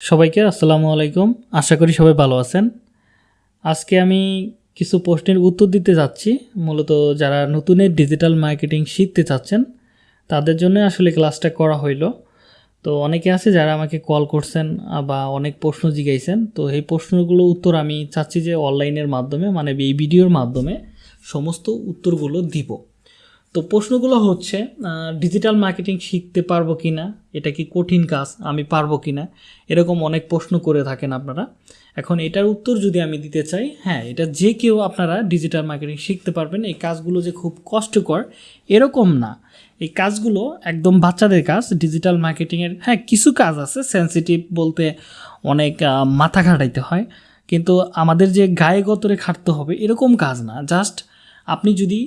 সবাইকে আসসালামু আলাইকুম। আশা করি সবাই ভালো আছেন। আজকে আমি কিছু প্রশ্নের উত্তর দিতে যাচ্ছি। মূলত যারা নতুনের ডিজিটাল মার্কেটিং শিখতে চাচ্ছেন, তাদের জন্য আসলে ক্লাসটা করা হইল। তো অনেকে আছে যারা আমাকে কল করছেন বা অনেক প্রশ্ন জিগাইছেন। তো এই প্রশ্নগুলো উত্তর আমি চাচ্ছি যে অনলাইনের মাধ্যমে মানে এই ভিডিওর মাধ্যমে সমস্ত উত্তরগুলো দিব। তো প্রশ্নগুলো হচ্ছে ডিজিটাল মার্কেটিং শিখতে পারব কি না এটা কি কঠিন কাজ? আমি পারব কি না এরকম অনেক প্রশ্ন করে থাকেন আপনারা। এখন এটার উত্তর যদি আমি দিতে চাই হ্যাঁ এটা যে কেউ আপনারা ডিজিটাল মার্কেটিং শিখতে পারবেন। এই কাজগুলো যে খুব কষ্টকর, এরকম না। এই কাজগুলো একদম বাচ্চাদের কাজ ডিজিটাল মার্কেটিংয়ের হ্যাঁ কিছু কাজ আছে সেন্সিটিভ বলতে অনেক মাথা খাটাইতে হয়। কিন্তু আমাদের যে গায়ে গতরে খাটতে হবে, এরকম কাজ না। জাস্ট আপনি যদি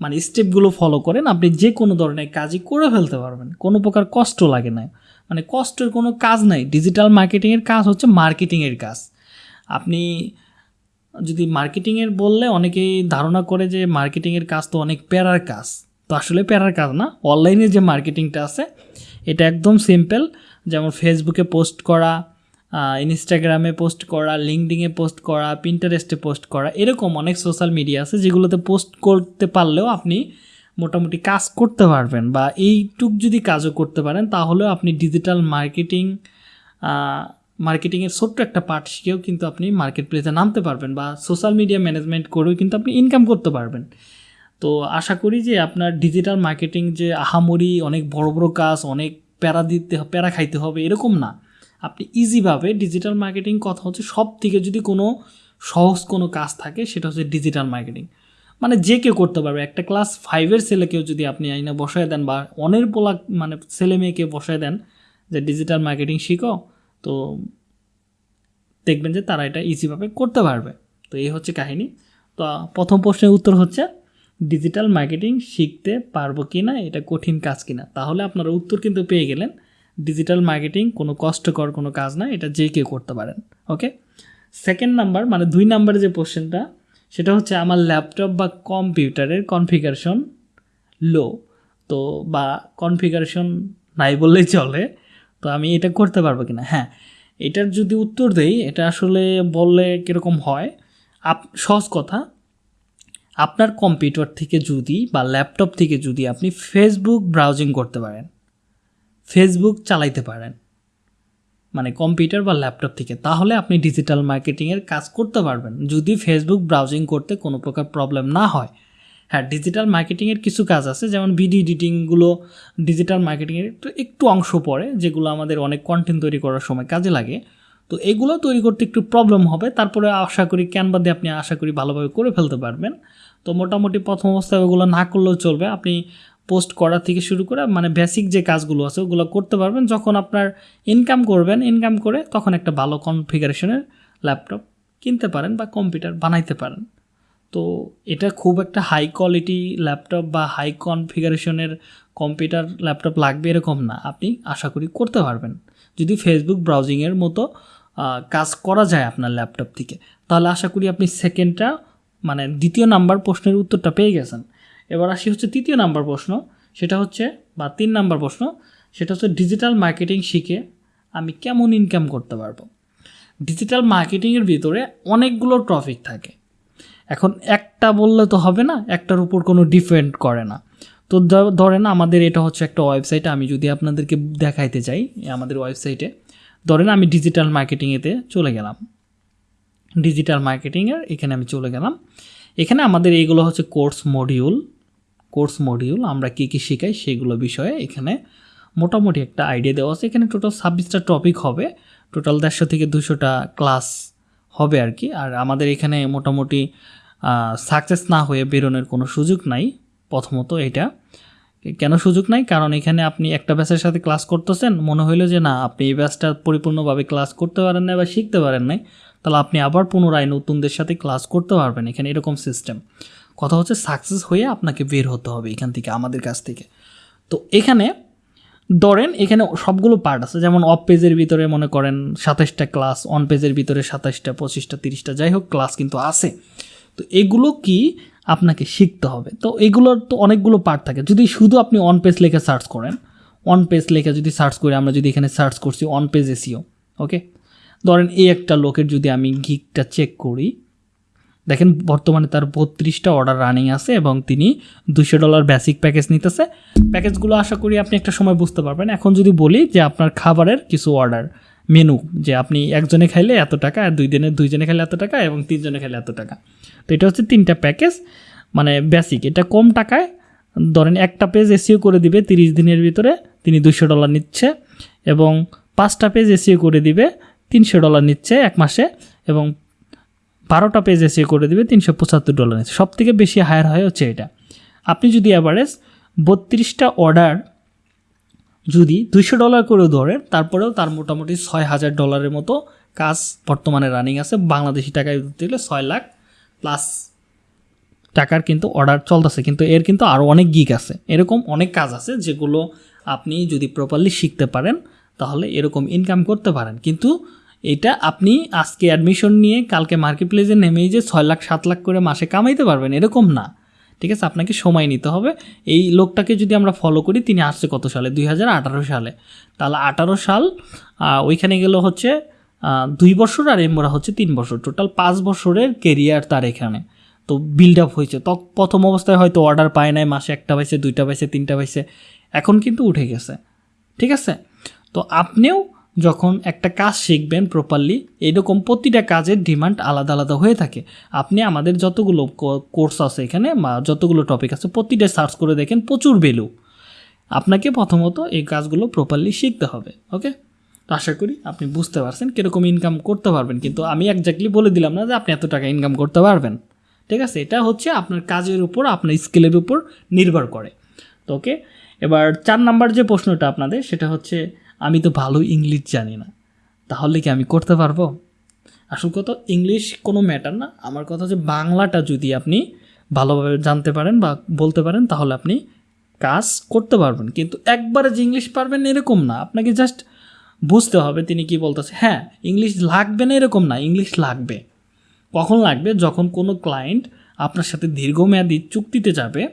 মানে স্টেপগুলো ফলো করেন, আপনি যে কোনো ধরনের কাজই করে ফেলতে পারবেন। কোনো প্রকার কষ্ট লাগে না। মানে কষ্টের কোনো কাজ নাই। ডিজিটাল মার্কেটিংয়ের কাজ হচ্ছে মার্কেটিংয়ের কাজ। আপনি যদি মার্কেটিংয়ের বললে অনেকেই ধারণা করে যে মার্কেটিংয়ের কাজ তো অনেক প্যারার কাজ। তো আসলে প্যারার কাজ না। অনলাইনে যে মার্কেটিংটা আছে, এটা একদম সিম্পল যেমন ফেসবুকে পোস্ট করা ইনস্টাগ্রামে পোস্ট করা লিঙ্কডিংয়ে পোস্ট করা পিন্টারেস্টে পোস্ট করা, এরকম অনেক সোশ্যাল মিডিয়া আছে যেগুলোতে পোস্ট করতে পারলেও আপনি মোটামুটি কাজ করতে পারবেন বা এইটুক যদি কাজও করতে পারেন তাহলেও আপনি ডিজিটাল মার্কেটিং মার্কেটিংয়ের ছোট্ট একটা পার্ট শিখেও কিন্তু আপনি মার্কেট প্লেসে নামতে পারবেন বা সোশ্যাল মিডিয়া ম্যানেজমেন্ট করেও কিন্তু আপনি ইনকাম করতে পারবেন। তো আশা করি যে আপনার ডিজিটাল মার্কেটিং যে আহামরি অনেক বড় বড় কাজ, অনেক প্যারা দিতে, প্যারা খাইতে হবে এরকম না। আপনি ইজিভাবে ডিজিটাল মার্কেটিং কথা হচ্ছে সব থেকে যদি কোনো সহজ কোনো কাজ থাকে, সেটা হচ্ছে ডিজিটাল মার্কেটিং মানে যে কেউ করতে পারবে। একটা ক্লাস ফাইভের ছেলেকেও যদি আপনি আইনা বসায় দেন বা অনের পোলা মানে ছেলে মেয়েকে বসায় দেন যে ডিজিটাল মার্কেটিং শিখো, তো দেখবেন যে তারা এটা ইজিভাবে করতে পারবে। তো এই হচ্ছে কাহিনী। তো প্রথম প্রশ্নের উত্তর হচ্ছে ডিজিটাল মার্কেটিং শিখতে পারব কি না এটা কঠিন কাজ কিনা? তাহলে আপনারা উত্তর কিন্তু পেয়ে গেলেন। ডিজিটাল মার্কেটিং কোনো কষ্টকর কোনো কাজ না, এটা যে কেউ করতে পারেন ওকে সেকেন্ড নাম্বার মানে দুই নাম্বারে যে কোশ্চেনটা সেটা হচ্ছে আমার ল্যাপটপ বা কম্পিউটারের কনফিগারেশন লো তো বা কনফিগারেশন নাই বললেই চলে, তো আমি এটা করতে পারব কিনা? হ্যাঁ এটার যদি উত্তর দেই, এটা আসলে বললে কীরকম হয়, আপ, সহজ কথা, আপনার কম্পিউটার থেকে যদি বা ল্যাপটপ থেকে যদি আপনি ফেসবুক ব্রাউজিং করতে পারেন ফেসবুক চালাইতে পারেন। মানে কম্পিউটার বা ল্যাপটপ থেকে। তাহলে আপনি ডিজিটাল মার্কেটিংয়ের কাজ করতে পারবেন। যদি ফেসবুক ব্রাউজিং করতে কোনো প্রকার প্রবলেম না হয়। হ্যাঁ ডিজিটাল মার্কেটিংয়ের কিছু কাজ আছে। যেমন ভিডিও এডিটিংগুলো ডিজিটাল মার্কেটিংয়ের একটু একটু অংশ পড়ে, যেগুলো আমাদের অনেক কন্টেন্ট তৈরি করার সময় কাজে লাগে। তো এগুলো তৈরি করতে একটু প্রবলেম হবে। তারপরে আশা করি ক্যানভা দিয়ে আপনি আশা করি ভালোভাবে করে ফেলতে পারবেন। তো মোটামুটি প্রথম অবস্থায় ওগুলো না করলেও চলবে। আপনি পোস্ট করা থেকে শুরু করে মানে বেসিক যে কাজগুলো আছে, ওগুলো করতে পারবেন। যখন আপনার ইনকাম করবেন ইনকাম করে তখন একটা ভালো কনফিগারেশনের ল্যাপটপ কিনতে পারেন বা কম্পিউটার বানাইতে পারেন। তো এটা খুব একটা হাই কোয়ালিটি ল্যাপটপ বা হাই কনফিগারেশনের কম্পিউটার ল্যাপটপ লাগবে এরকম না। আপনি আশা করি করতে পারবেন। যদি ফেসবুক ব্রাউজিংয়ের মতো কাজ করা যায় আপনার ল্যাপটপ থেকে, তাহলে আশা করি আপনি সেকেন্ডটা মানে দ্বিতীয় নাম্বার প্রশ্নের উত্তরটা পেয়ে গেছেন। এবার আসি হচ্ছে তৃতীয় নাম্বার প্রশ্ন, সেটা হচ্ছে, বা তিন নাম্বার প্রশ্ন, সেটা হচ্ছে ডিজিটাল মার্কেটিং শিখে আমি কেমন ইনকাম করতে পারব? ডিজিটাল মার্কেটিংয়ের ভিতরে অনেকগুলো টপিক থাকে। এখন একটা বললে তো হবে না, একটার উপর কোনো ডিপেন্ড করে না। তো ধরেন আমাদের এটা হচ্ছে একটা ওয়েবসাইট আমি যদি আপনাদেরকে দেখাইতে চাই, আমাদের ওয়েবসাইটে ধরেন আমি ডিজিটাল মার্কেটিংয়েতে চলে গেলাম। ডিজিটাল মার্কেটিংয়ের এখানে আমি চলে গেলাম। এখানে আমাদের এইগুলো হচ্ছে কোর্স মডিউল কোর্স মডিউল আমরা কী কী শেখাই সেগুলো বিষয়ে এখানে মোটামুটি একটা আইডিয়া দেওয়া আছে। এখানে টোটাল ছাব্বিশটা টপিক হবে। টোটাল দেড়শো থেকে দুশোটা ক্লাস হবে আর কি। আর আমাদের এখানে মোটামুটি সাকসেস না হয়ে বেরোনোর কোনো সুযোগ নাই, প্রথমত এটা। কেন সুযোগ নাই? কারণ এখানে আপনি একটা ব্যাচের সাথে ক্লাস করতেছেন, মনে হইল যে না, আপনি এই ব্যাচটা পরিপূর্ণভাবে ক্লাস করতে পারেন না বা শিখতে পারেন নাই। তাহলে আপনি আবার পুনরায় নতুনদের সাথে ক্লাস করতে পারবেন। এখানে এরকম সিস্টেম কথা হচ্ছে সাকসেস হয়ে আপনাকে বের হতে হবে এখান থেকে, আমাদের কাছ থেকে। তো এখানে ধরেন এখানে সবগুলো পার্ট আছে, যেমন অফ পেজের ভিতরে মনে করেন সাতাশটা ক্লাস অন পেজের ভিতরে সাতাশটা পঁচিশটা, তিরিশটা, যাই হোক ক্লাস কিন্তু আছে। তো এগুলো কি আপনাকে শিখতে হবে? তো এগুলোর তো অনেকগুলো পার্ট থাকে। যদি শুধু আপনি অন পেজ লেখে সার্চ করেন অন পেজ লেখে যদি সার্চ করে, আমরা যদি এখানে সার্চ করছি অন পেজ এসিও ওকে ধরেন এই একটা লোকের যদি আমি গিকটা চেক করি দেখেন, বর্তমানে তার বত্রিশটা অর্ডার রানিং আছে এবং তিনি দুশো ডলার বেসিক প্যাকেজ নিতেছে। প্যাকেজগুলো আশা করি আপনি একটা সময় বুঝতে পারবেন। এখন যদি বলি যে আপনার খাবারের কিছু অর্ডার মেনু যে আপনি একজনে খাইলে এত টাকা আর দুই দিনে দুইজনে খাইলে এত টাকা এবং তিনজনে খাইলে এত টাকা। তো এটা হচ্ছে তিনটা প্যাকেজ মানে বেসিক এটা কম টাকায়, ধরেন একটা পেজ এসিও করে দিবে, তিরিশ দিনের ভিতরে তিনি দুশো ডলার নিচ্ছে এবং পাঁচটা পেজ এসিও করে দিবে, তিনশো ডলার নিচ্ছে এক মাসে এবং বারোটা পেজ এসিও করে দেবে, তিনশো পঁচাত্তর ডলার নিচ্ছে। সব থেকে বেশি হায়ার হয় হচ্ছে এটা। আপনি যদি অ্যাভারেজ বত্রিশটা অর্ডার যদি দুইশো ডলার করেও ধরেন, তারপরেও তার মোটামুটি ছয় হাজার ডলারের মতো কাজ বর্তমানে রানিং আছে। বাংলাদেশি টাকায় ধরতে গেলে ছয় লাখ প্লাস টাকার কিন্তু অর্ডার চলতেছে। কিন্তু এর কিন্তু আরও অনেক গিক আছে। এরকম অনেক কাজ আছে যেগুলো আপনি যদি প্রপারলি শিখতে পারেন, তাহলে এরকম ইনকাম করতে পারেন। কিন্তু এটা আপনি আজকে অ্যাডমিশন নিয়ে কালকে মার্কেট প্লেসে নেমেই যে ছয় লাখ, সাত লাখ করে মাসে কামাইতে পারবেন, এরকম না। ঠিক আছে? আপনাকে সময় নিতে হবে। এই লোকটাকে যদি আমরা ফলো করি, তিনি আসছে কত সালে? দুই হাজার আঠারো সালে। তাহলে আঠারো সাল ওইখানে গেল হচ্ছে দুই বছর আর এমরা হচ্ছে তিন বছর। টোটাল পাঁচ বছরের কেরিয়ার তার এখানে। তো বিল্ড আপ হয়েছে। তো, প্রথম অবস্থায় হয়তো অর্ডার পায় নাই, মাসে একটা পাইছে, দুইটা পাইছে, তিনটা পাইছে। এখন কিন্তু উঠে গেছে। ঠিক আছে? তো আপনিও যখন একটা কাজ শিখবেন প্রপারলি এরকম প্রতিটা কাজের ডিমান্ড আলাদা আলাদা হয়ে থাকে। আপনি আমাদের যতগুলো কোর্স আছে এখানে, বা যতগুলো টপিক আছে, প্রতিটা সার্চ করে দেখেন প্রচুর ভ্যালু আপনাকে প্রথমত এই কাজগুলো প্রপারলি শিখতে হবে ওকে তো আশা করি আপনি বুঝতে পারছেন কীরকম ইনকাম করতে পারবেন। কিন্তু আমি একজাক্টলি বলে দিলাম না যে আপনি এত টাকা ইনকাম করতে পারবেন। ঠিক আছে? এটা হচ্ছে আপনার কাজের উপর, আপনার স্কিলের উপর নির্ভর করে তো ওকে এবার চার নাম্বার যে প্রশ্নটা আপনাদের, সেটা হচ্ছে আমি তো ভালো ইংলিশ জানি না। তাহলে কি আমি করতে পারব? আসল কথা, ইংলিশ কোনো ম্যাটার না। আমার কথা হচ্ছে বাংলাটা যদি আপনি ভালোভাবে জানতে পারেন বা বলতে পারেন, তাহলে আপনি কাজ করতে পারবেন। কিন্তু একবারে যে ইংলিশ পারবেন এরকম না। আপনাকে জাস্ট বুঝতে হবে তিনি কি বলতেছে। হ্যাঁ ইংলিশ লাগবে না এরকম না, ইংলিশ লাগবে। কখন লাগবে? যখন কোনো ক্লায়েন্ট আপনার সাথে দীর্ঘমেয়াদী চুক্তিতে যাবে,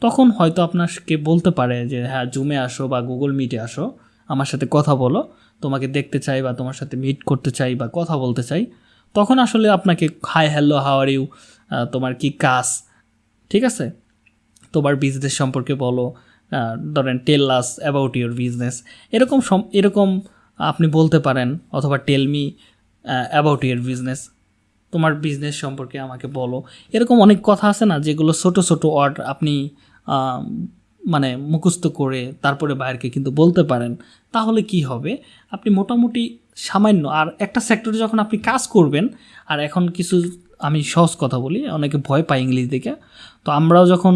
তখন হয়তো আপনাকে বলতে পারে যে হ্যাঁ জুমে আসো বা গুগল মিটে আসো। আমার সাথে কথা বলো, তোমাকে দেখতে চাই বা তোমার সাথে মিট করতে চাই বা কথা বলতে চাই, তখন আসলে আপনাকে হাই হ্যালো হাওয়ার ইউ তোমার কি কাজ? ঠিক আছে? তোমার বিজনেস সম্পর্কে বলো ধরেন tell us about your business এরকম সম- এরকম আপনি বলতে পারেন অথবা tell me about your business তোমার বিজনেস সম্পর্কে আমাকে বলো। এরকম অনেক কথা আছে না, যেগুলো ছোট ছোট ওয়ার্ড আপনি মানে মুখস্থ করে তারপরে বাইরকে কিন্তু বলতে পারেন, তাহলে কি হবে? আপনি মোটামুটি সামান্য, আর একটা সেক্টরে যখন আপনি কাজ করবেন, আর এখন কিছু, আমি সহজ কথা বলি, অনেকে ভয় পায় ইংলিশ দেখে, তো আমরাও যখন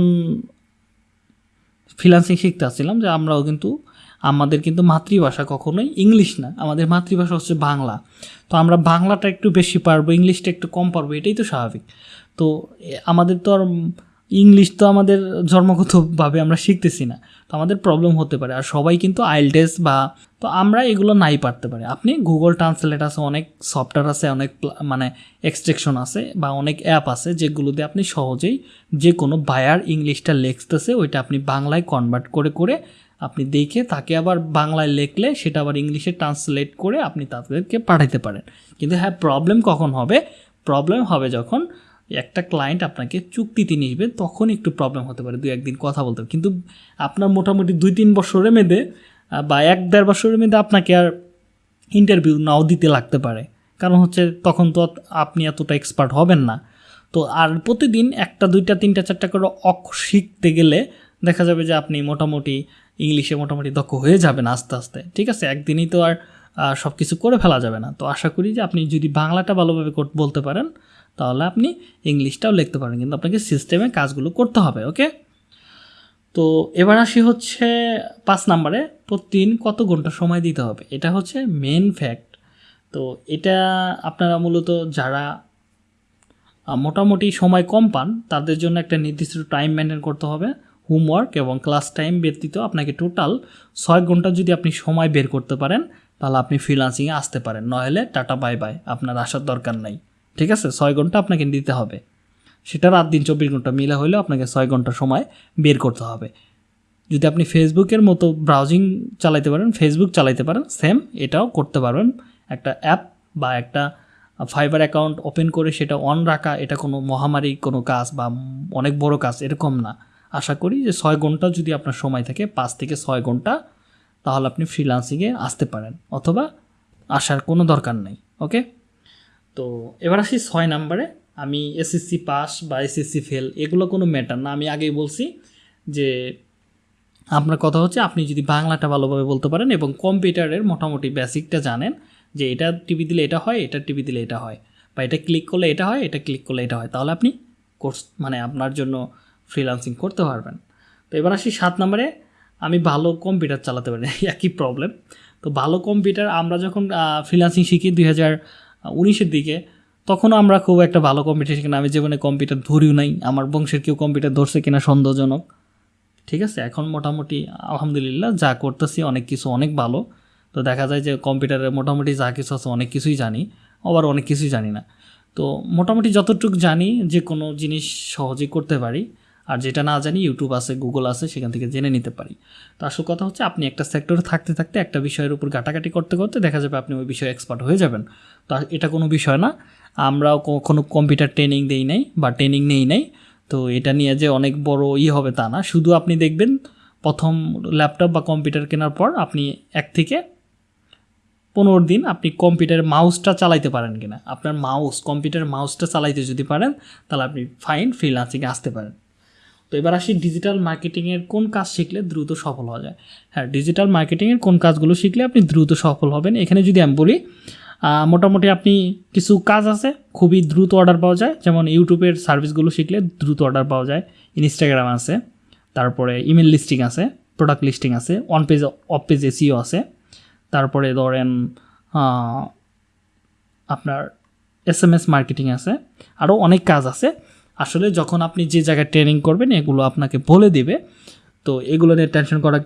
ফ্রিলান্সিং শিখতে আসছিলাম, যে আমরাও কিন্তু, আমাদের কিন্তু মাতৃভাষা কখনোই ইংলিশ না, আমাদের মাতৃভাষা হচ্ছে বাংলা, তো আমরা বাংলাটা একটু বেশি পারব, ইংলিশটা একটু কম পারব, এটাই তো স্বাভাবিক, তো আমাদের তো আর ইংলিশ তো আমাদের জন্মগতভাবে আমরা শিখতেছি না। তো আমাদের প্রবলেম হতে পারে। আর সবাই কিন্তু আইলটেস বা তো আমরা এগুলো নাই পারতে পারি। আপনি গুগল ট্রান্সলেট আছে, অনেক সফটওয়্যার আছে, অনেক মানে এক্সট্রেকশন আছে বা অনেক অ্যাপ আছে যেগুলোতে আপনি সহজেই যে কোনো বায়ার ইংলিশটা লেখতেছে, ওইটা আপনি বাংলায় কনভার্ট করে করে আপনি দেখে তাকে আবার বাংলায় লেখলে সেটা আবার ইংলিশে ট্রান্সলেট করে আপনি তাদেরকে পাঠাতে পারেন। কিন্তু হ্যাঁ প্রবলেম কখন হবে? প্রবলেম হবে যখন একটা ক্লায়েন্ট আপনাকে চুক্তিতে নিবে, তখন একটু প্রবলেম হতে পারে দু একদিন কথা বলতে হবে কিন্তু আপনার মোটামুটি দুই তিন বছরের মেয়েদে বা এক দেড় বছরের মেয়েদে আপনাকে আর ইন্টারভিউ নাও দিতে লাগতে পারে। কারণ হচ্ছে তখন তো আপনি এতটা এক্সপার্ট হবেন না। তো আর প্রতিদিন একটা, দুইটা, তিনটা, চারটা করে অক শিখতে গেলে দেখা যাবে যে আপনি মোটামুটি ইংলিশে মোটামুটি দক্ষ হয়ে যাবেন আস্তে আস্তে। ঠিক আছে? একদিনই তো আর সব কিছু করে ফেলা যাবে না। তো আশা করি যে আপনি যদি বাংলাটা ভালোভাবে বলতে পারেন তাহলে আপনি ইংলিশটাও লিখতে পারেন, কিন্তু আপনাকে সিস্টেমে কাজগুলো করতে হবে ওকে তো এবার আসি হচ্ছে পাঁচ নাম্বারে, প্রতিদিন কত ঘণ্টা সময় দিতে হবে? এটা হচ্ছে মেন ফ্যাক্ট তো এটা আপনারা মূলত যারা মোটামুটি সময় কম পান, তাদের জন্য একটা নির্দিষ্ট টাইম মেনটেন করতে হবে। হোমওয়ার্ক এবং ক্লাস টাইম ব্যতীত আপনাকে টোটাল ছয় ঘণ্টা যদি আপনি সময় বের করতে পারেন, তাহলে আপনি ফ্রিলান্সিংয়ে আসতে পারেন। নইলে টাটা বাই বাই আপনার আসার দরকার নাই। ঠিক আছে? ছয় ঘণ্টা আপনাকে দিতে হবে। সেটা রাত দিন চব্বিশ ঘণ্টা মিলে হলেও আপনাকে ছয় ঘণ্টা সময় বের করতে হবে। যদি আপনি ফেসবুকের মতো ব্রাউজিং চালাইতে পারেন ফেসবুক চালাইতে পারেন সেম এটাও করতে পারবেন। একটা অ্যাপ বা একটা ফাইবার অ্যাকাউন্ট ওপেন করে সেটা অন রাখা, এটা কোনো মহামারী কোনো কাজ বা অনেক বড় কাজ এরকম না। আশা করি যে ছয় ঘণ্টা যদি আপনার সময় থাকে, পাঁচ থেকে ছয় ঘণ্টা, তাহলে আপনি ফ্রিলান্সিংয়ে আসতে পারেন। অথবা আসার কোনো দরকার নেই ওকে তো এবার আসি ছয় নাম্বারে। আমি এসএসসি পাস বা এসএসসি ফেল এগুলো কোনো ম্যাটার না। আমি আগেই বলছি যে আপনার কথা হচ্ছে, আপনি যদি বাংলাটা ভালোভাবে বলতে পারেন এবং কম্পিউটারের মোটামুটি বেসিকটা জানেন যে এটা টিভি দিলে এটা হয়, এটা টিভি দিলে এটা হয় বা এটা ক্লিক করলে এটা হয়, এটা ক্লিক করলে এটা হয়, তাহলে আপনি কোর্স মানে আপনার জন্য ফ্রিলান্সিং করতে পারবেন। তো এবার আসি সাত নম্বরে। আমি ভালো কম্পিউটার চালাতে পারি, একই প্রবলেম তো ভালো কম্পিউটার আমরা যখন ফ্রিলান্সিং শিখি দুই হাজার উনিশের দিকে, তখনও আমরা খুব একটা ভালো কম্পিউটার শিখি না আমি জীবনে কম্পিউটার ধরিও নাই, আমার বংশের কেউ কম্পিউটার ধরছে কিনা সন্দেহজনক। ঠিক আছে, এখন মোটামুটি আলহামদুলিল্লাহ যা করতেছি অনেক কিছু অনেক ভালো। তো দেখা যায় যে কম্পিউটারে মোটামুটি যা কিছু আছে অনেক কিছুই জানি, আবার অনেক কিছুই জানি না। তো মোটামুটি যতটুকু জানি যে কোনো জিনিস সহজেই করতে পারি। আর যেটা না জানি ইউটিউব আছে গুগল আছে, সেখান থেকে জেনে নিতে পারি। তো আসল কথা হচ্ছে আপনি একটা সেক্টরে থাকতে থাকতে একটা বিষয়ের উপর ঘাটাঘাটি করতে করতে দেখা যাবে আপনি ওই বিষয়ে এক্সপার্ট হয়ে যাবেন। তো এটা কোনো বিষয় না। আমরাও কোনো কম্পিউটার ট্রেনিং দেই নাই বা ট্রেনিং নেই নাই। তো এটা নিয়ে যে অনেক বড় ই হবে তা না। শুধু আপনি দেখবেন প্রথম ল্যাপটপ বা কম্পিউটার কেনার পর আপনি এক থেকে পনেরো দিন আপনি কম্পিউটারের মাউসটা চালাইতে পারেন কিনা। আপনার মাউস কম্পিউটার মাউসটা চালাইতে যদি পারেন, তাহলে আপনি ফাইন ফ্রিলান্সিংয়ে আসতে পারেন। তো এবার আসি ডিজিটাল মার্কেটিংয়ের কোন কাজ শিখলে দ্রুত সফল হওয়া যায়। হ্যাঁ ডিজিটাল মার্কেটিংয়ের কোন কাজগুলো শিখলে আপনি দ্রুত সফল হবেন? এখানে যদি আমি বলি মোটামুটি আপনি কিছু কাজ আছে, খুবই দ্রুত অর্ডার পাওয়া যায়। যেমন ইউটিউবের সার্ভিসগুলো শিখলে দ্রুত অর্ডার পাওয়া যায়। ইনস্টাগ্রাম আছে, তারপরে ইমেল লিস্টিং আছে প্রোডাক্ট লিস্টিং আছে on page off page SEO আছে, তারপরে ধরেন আপনার এস এম এস মার্কেটিং আছে আরও অনেক কাজ আছে। আসলে যখন আপনি যে জায়গায় ট্রেনিং করবেন, এগুলো আপনাকে বলে দেবে। তো এগুলো নিয়ে টেনশন করার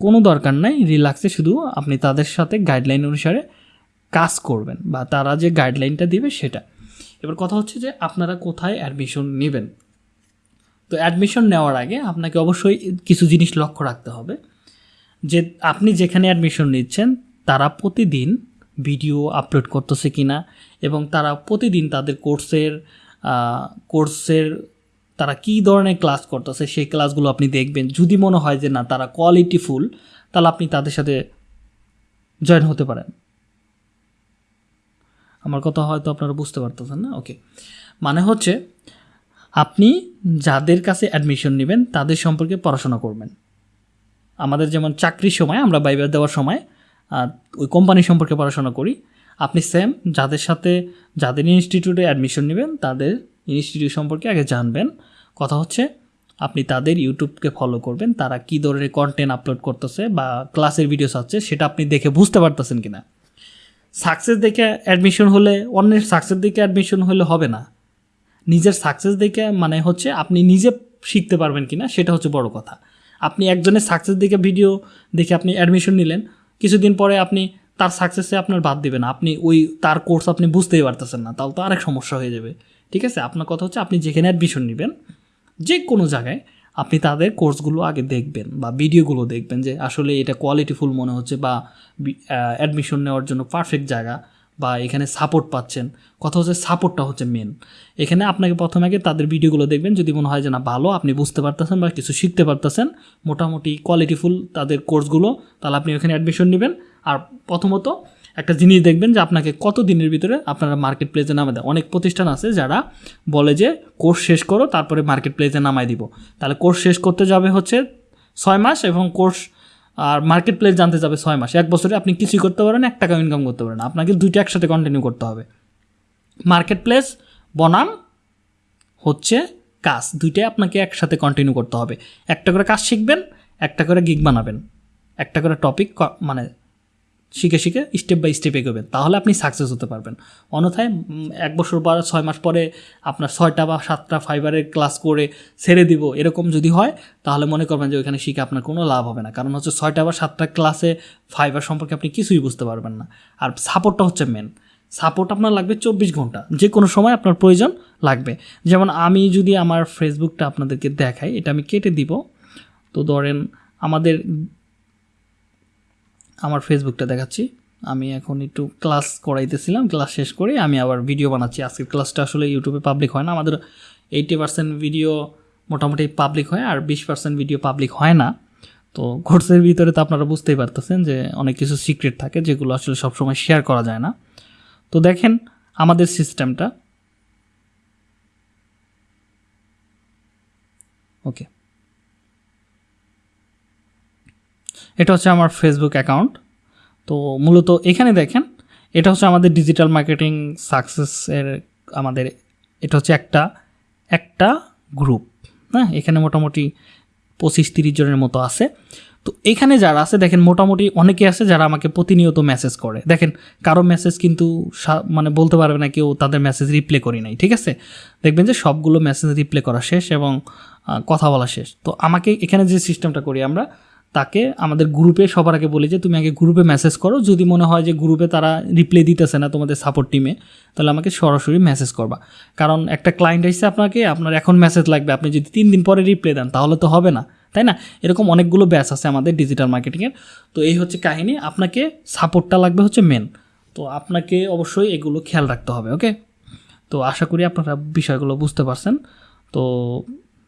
কোনো দরকার নাই। রিল্যাক্সে শুধু আপনি তাদের সাথে গাইডলাইন অনুসারে কাজ করবেন বা তারা যে গাইডলাইনটা দিবে সেটা। এবার কথা হচ্ছে যে আপনারা কোথায় অ্যাডমিশন নেবেন? তো অ্যাডমিশন নেওয়ার আগে আপনাকে অবশ্যই কিছু জিনিস লক্ষ্য রাখতে হবে। যে আপনি যেখানে অ্যাডমিশন নিচ্ছেন, তারা প্রতিদিন ভিডিও আপলোড করতেছে কি না এবং তারা প্রতিদিন তাদের কোর্সের কোর্সের তারা কী ধরনের ক্লাস করতেছে, সেই ক্লাসগুলো আপনি দেখবেন। যদি মনে হয় যে না, তারা কোয়ালিটিফুল তাহলে আপনি তাদের সাথে জয়েন হতে পারেন। আমার কথা হয়তো আপনারা বুঝতে পারতেছেন না? ওকে মানে হচ্ছে, আপনি যাদের কাছে অ্যাডমিশন নেবেন, তাদের সম্পর্কে পড়াশোনা করবেন। আমাদের যেমন চাকরির সময়, আমরা বাইবার দেওয়ার সময় ওই কোম্পানি সম্পর্কে পড়াশোনা করি আপনি সেম যাদের সাথে, যাদের ইনস্টিটিউটে অ্যাডমিশন নেবেন, তাদের ইনস্টিটিউট সম্পর্কে আগে জানবেন। কথা হচ্ছে, আপনি তাদের ইউটিউবকে ফলো করবেন, তারা কী ধরনের কন্টেন্ট আপলোড করতেছে বা ক্লাসের ভিডিওস আছে সেটা আপনি দেখে বুঝতে পারতেছেন কিনা। সাকসেস দেখে অ্যাডমিশন হলে, অন্যের সাকসেস দেখে অ্যাডমিশন হলে হবে না। নিজের সাকসেস দেখে মানে হচ্ছে, আপনি নিজে শিখতে পারবেন কিনা, সেটা হচ্ছে বড় কথা। আপনি একজনের সাকসেস দেখে ভিডিও দেখে আপনি অ্যাডমিশন নিলেন, কিছুদিন পরে আপনি তার সাকসেসে আপনার বাদ দেবেন। আপনি ওই তার কোর্স আপনি বুঝতেই পারতেছেন না, তাহলে তো আরেক সমস্যা হয়ে যাবে। ঠিক আছে? আপনার কথা হচ্ছে আপনি যেখানে অ্যাডমিশন নেবেন, যে কোনো জায়গায় আপনি তাদের কোর্সগুলো আগে দেখবেন বা ভিডিওগুলো দেখবেন যে আসলে এটা কোয়ালিটিফুল মনে হচ্ছে বা অ্যাডমিশন নেওয়ার জন্য পারফেক্ট জায়গা বা এখানে সাপোর্ট পাচ্ছেন। কথা হচ্ছে সাপোর্টটা হচ্ছে মেন এখানে আপনাকে প্রথমে আগে তাদের ভিডিওগুলো দেখবেন। যদি মনে হয় যে না, ভালো, আপনি বুঝতে পারতেছেন বা কিছু শিখতে পারতেছেন, মোটামুটি কোয়ালিটিফুল তাদের কোর্সগুলো তাহলে আপনি ওখানে অ্যাডমিশন নেবেন। আর প্রথমত একটা জিনিস দেখবেন যে আপনাকে কত দিনের ভিতরে আপনারা মার্কেট প্লেসে নামে দেয়। অনেক প্রতিষ্ঠান আছে যারা বলে যে কোর্স শেষ করো, তারপরে মার্কেট প্লেসে নামাই দিব। তাহলে কোর্স শেষ করতে যাবে হচ্ছে ছয় মাস এবং কোর্স আর মার্কেট প্লেস জানতে যাবে ছয় মাস। এক বছরে আপনি কিছুই করতে পারেন, এক টাকা ইনকাম করতে পারেন আপনাকে দুইটা একসাথে কন্টিনিউ করতে হবে। মার্কেট প্লেস বনাম হচ্ছে কাজ। দুইটাই আপনাকে একসাথে কন্টিনিউ করতে হবে। একটা করে কাজ শিখবেন, একটা করে গিগ বানাবেন। একটা করে টপিক মানে শিখে শিখে স্টেপ বাই স্টেপ এগোবেন। তাহলে আপনি সাকসেস হতে পারবেন। অন্যথায় এক বছর পর ছয় মাস পরে আপনার ছয়টা বা সাতটা ফাইবারের ক্লাস করে ছেড়ে দিব, এরকম যদি হয়, তাহলে মনে করবেন যে ওইখানে শিখে আপনার কোনো লাভ হবে না। কারণ হচ্ছে ছয়টা বা সাতটা ক্লাসে ফাইবার সম্পর্কে আপনি কিছুই বুঝতে পারবেন না। আর সাপোর্টটা হচ্ছে মেন সাপোর্ট আপনার লাগবে চব্বিশ ঘণ্টা। যে কোনো সময় আপনার প্রয়োজন লাগবে। যেমন আমি যদি আমার ফেসবুকটা আপনাদেরকে দেখাই, এটা আমি কেটে দিব। তো ধরেন আমাদের আমার ফেসবুকটা দেখাচ্ছি। আমি এখন একটু ক্লাস করাইতেছিলাম ক্লাস শেষ করে আমি আবার ভিডিও বানাচ্ছি। আজকের ক্লাসটা আসলে ইউটিউবে পাবলিক হয় না, আমাদের এইটি পার্সেন্ট ভিডিও মোটামুটি পাবলিক হয় আর বিশ পার্সেন্ট ভিডিও পাবলিক হয় না। তো কোর্সের ভিতরে তো আপনারা বুঝতেই পারতেছেন যে অনেক কিছু সিক্রেট থাকে যেগুলো আসলে সবসময় শেয়ার করা যায় না। তো দেখেন আমাদের সিস্টেমটা ওকে এটা হচ্ছে আমার ফেসবুক অ্যাকাউন্ট তো মূলত এখানে দেখেন, এটা হচ্ছে আমাদের ডিজিটাল মার্কেটিং সাকসেসের আমাদের, এটা হচ্ছে একটা একটা গ্রুপ হ্যাঁ এখানে মোটামুটি পঁচিশ তিরিশ জনের মতো আছে। তো এখানে যারা আছে, দেখেন মোটামুটি অনেকে আছে যারা আমাকে প্রতিনিয়ত মেসেজ করে। দেখেন, কারও মেসেজ কিন্তু মানে বলতে পারবে না কেউ তাদের মেসেজ রিপ্লে করি নাই, ঠিক আছে? দেখবেন যে সবগুলো মেসেজ রিপ্লে করা শেষ এবং কথা বলা শেষ। তো আমাকে এখানে যে সিস্টেমটা করি আমরা তাকে আমাদের গ্রুপে সবার আগে বলি যে, তুমি আগে গ্রুপে মেসেজ করো। যদি মনে হয় যে গ্রুপে তারা রিপ্লাই দিতেছে না তোমাদের সাপোর্ট টিমে তাহলে আমাকে সরাসরি মেসেজ করবা। কারণ একটা ক্লায়েন্ট এসে আপনাকে, আপনার এখন মেসেজ লাগবে। আপনি যদি তিন দিন পরে রিপ্লাই দেন, তাহলে তো হবে না, তাই না? এরকম অনেকগুলো ব্যাচ আছে আমাদের ডিজিটাল মার্কেটিংয়ের তো এই হচ্ছে কাহিনী। আপনাকে সাপোর্টটা লাগবে হচ্ছে মেন তো আপনাকে অবশ্যই এগুলো খেয়াল রাখতে হবে ওকে তো আশা করি আপনারা বিষয়গুলো বুঝতে পারছেন। তো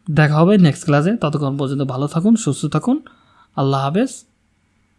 দেখা হবে নেক্সট ক্লাসে ততক্ষণ পর্যন্ত ভালো থাকুন, সুস্থ থাকুন। আল্লাহ হাফেজ।